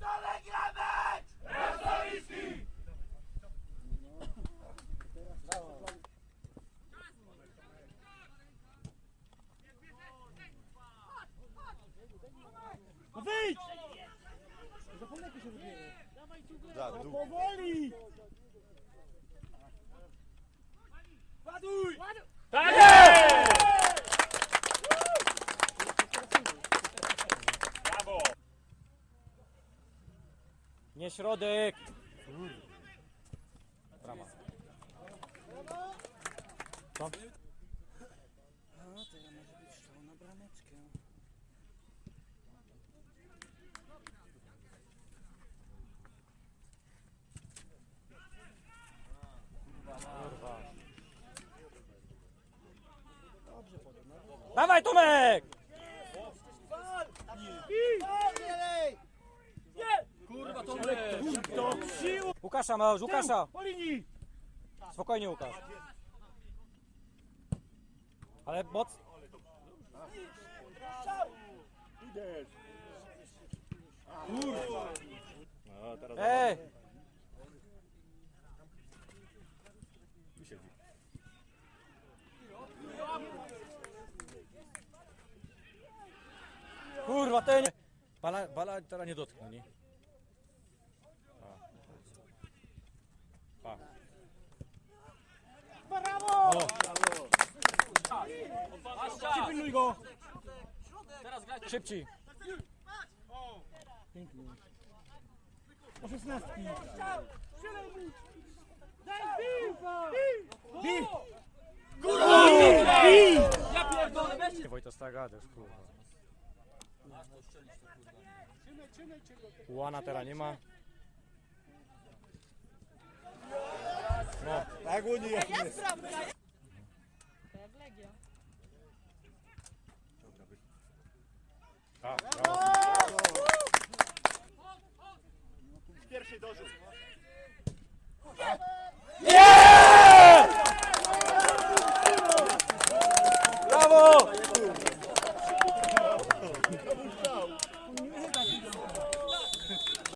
Dalej Gramecz! Rasowiski! No wyjdź! Zapomnij się. Dawaj tu, Powoli! Nie środek! Brama. Co? Być strzał na brameczkę. Dawaj Tomek! Kurwa, Tomek! Do sił! Łukasza ma już, Łukasza! Po linii! Spokojnie Łukasz. Ale moc... No, teraz Ej! siedzi. Kurwa, ten... Bala, bala teraz nie dotknął, nie? Pa. Brawo! O, Pilnuj go! Teraz grać szybciej. Pięknie. O szesnastki. Bij! Bij! Ja pierdolę, weźcie! Wojta Staga też, kurwa. Łana teraz nie ma. Agonia. É né? Pega legal. Ah, bravo.